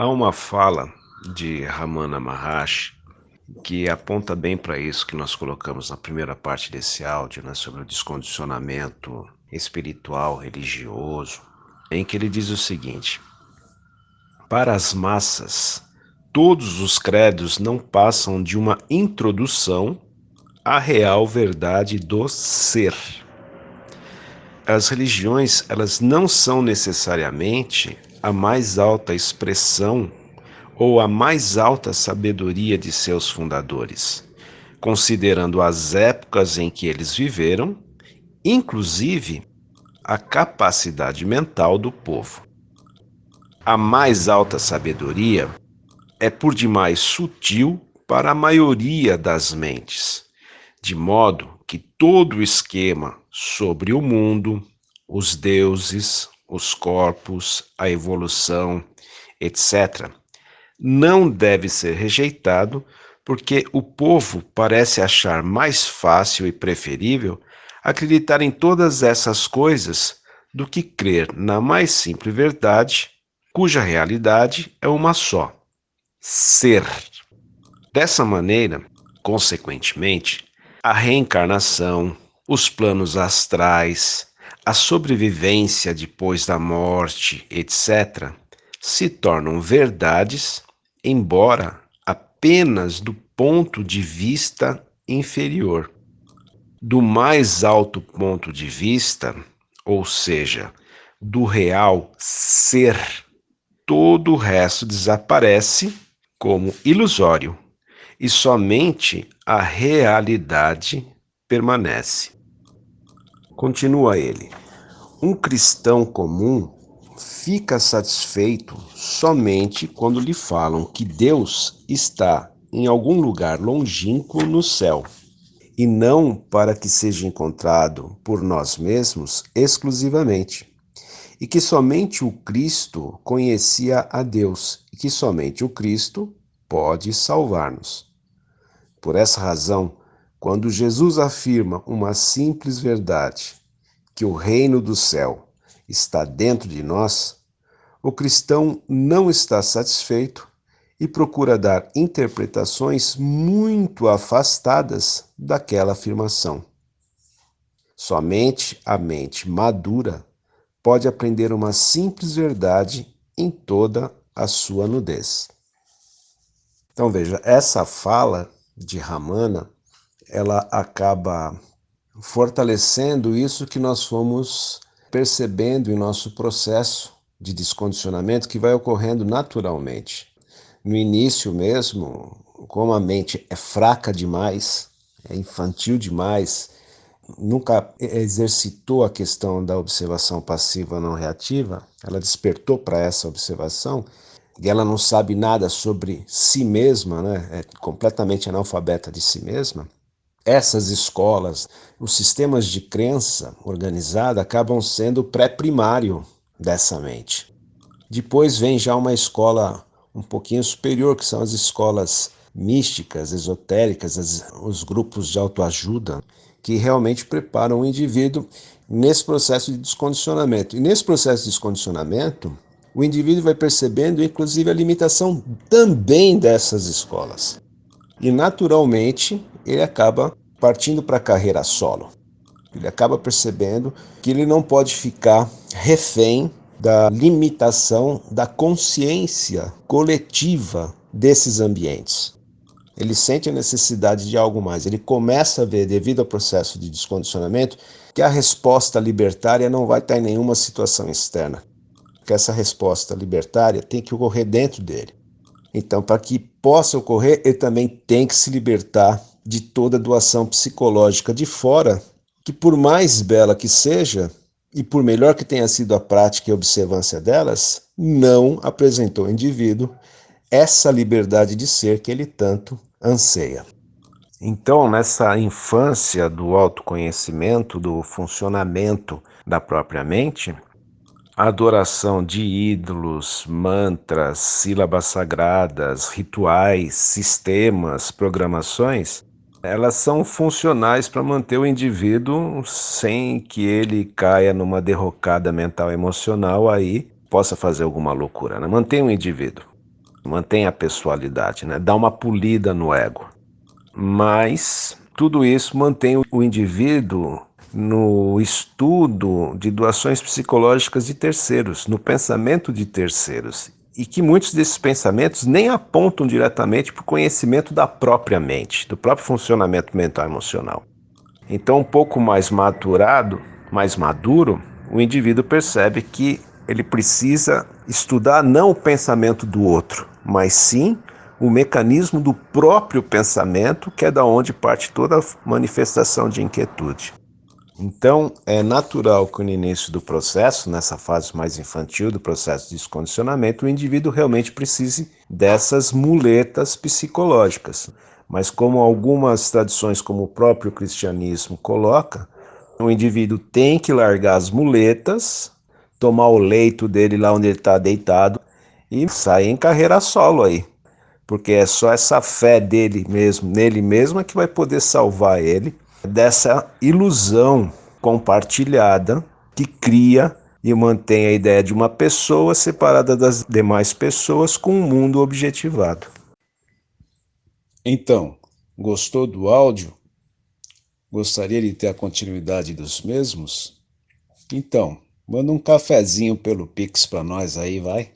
Há uma fala de Ramana Maharshi que aponta bem para isso que nós colocamos na primeira parte desse áudio, né, sobre o descondicionamento espiritual, religioso, em que ele diz o seguinte: Para as massas, todos os credos não passam de uma introdução à real verdade do ser. As religiões, elas não são necessariamente a mais alta expressão ou a mais alta sabedoria de seus fundadores, considerando as épocas em que eles viveram, inclusive a capacidade mental do povo. A mais alta sabedoria é por demais sutil para a maioria das mentes, de modo que todo o esquema sobre o mundo, os deuses, os corpos, a evolução, etc., não deve ser rejeitado porque o povo parece achar mais fácil e preferível acreditar em todas essas coisas do que crer na mais simples verdade, cuja realidade é uma só: ser. Dessa maneira, consequentemente, a reencarnação, os planos astrais, a sobrevivência depois da morte, etc., se tornam verdades, embora apenas do ponto de vista inferior. Do mais alto ponto de vista, ou seja, do real ser, todo o resto desaparece como ilusório e somente a realidade permanece. Continua ele. Um cristão comum fica satisfeito somente quando lhe falam que Deus está em algum lugar longínquo no céu, e não para que seja encontrado por nós mesmos exclusivamente, e que somente o Cristo conhecia a Deus, e que somente o Cristo pode salvar-nos. Por essa razão, quando Jesus afirma uma simples verdade, que o reino do céu está dentro de nós, o cristão não está satisfeito e procura dar interpretações muito afastadas daquela afirmação. Somente a mente madura pode aprender uma simples verdade em toda a sua nudez. Então veja, essa fala de Ramana ela acaba fortalecendo isso que nós fomos percebendo em nosso processo de descondicionamento que vai ocorrendo naturalmente. No início mesmo, como a mente é fraca demais, é infantil demais, nunca exercitou a questão da observação passiva não reativa, ela despertou para essa observação e ela não sabe nada sobre si mesma, né? é completamente analfabeta de si mesma, essas escolas, os sistemas de crença organizada acabam sendo pré-primário dessa mente. Depois vem já uma escola um pouquinho superior, que são as escolas místicas, esotéricas, as, os grupos de autoajuda, que realmente preparam o indivíduo nesse processo de descondicionamento. E nesse processo de descondicionamento, o indivíduo vai percebendo, inclusive, a limitação também dessas escolas. E, naturalmente, ele acaba partindo para a carreira solo. Ele acaba percebendo que ele não pode ficar refém da limitação da consciência coletiva desses ambientes. Ele sente a necessidade de algo mais. Ele começa a ver, devido ao processo de descondicionamento, que a resposta libertária não vai estar em nenhuma situação externa. Que essa resposta libertária tem que ocorrer dentro dele. Então, para que possa ocorrer, ele também tem que se libertar de toda doação psicológica de fora, que por mais bela que seja, e por melhor que tenha sido a prática e a observância delas, não apresentou ao indivíduo essa liberdade de ser que ele tanto anseia. Então, nessa infância do autoconhecimento, do funcionamento da própria mente, a adoração de ídolos, mantras, sílabas sagradas, rituais, sistemas, programações elas são funcionais para manter o indivíduo sem que ele caia numa derrocada mental emocional aí possa fazer alguma loucura, né? Mantém o indivíduo. mantém a pessoalidade, né? dá uma polida no ego. Mas tudo isso mantém o indivíduo no estudo de doações psicológicas de terceiros, no pensamento de terceiros. E que muitos desses pensamentos nem apontam diretamente para o conhecimento da própria mente, do próprio funcionamento mental e emocional. Então, um pouco mais maturado, mais maduro, o indivíduo percebe que ele precisa estudar não o pensamento do outro, mas sim o mecanismo do próprio pensamento, que é da onde parte toda manifestação de inquietude. Então, é natural que no início do processo, nessa fase mais infantil do processo de descondicionamento, o indivíduo realmente precise dessas muletas psicológicas. Mas como algumas tradições, como o próprio cristianismo coloca, o indivíduo tem que largar as muletas, tomar o leito dele lá onde ele está deitado e sair em carreira solo aí. Porque é só essa fé dele mesmo, nele mesmo, é que vai poder salvar ele dessa ilusão compartilhada que cria e mantém a ideia de uma pessoa separada das demais pessoas com um mundo objetivado. Então, gostou do áudio? Gostaria de ter a continuidade dos mesmos? Então, manda um cafezinho pelo Pix para nós aí, vai.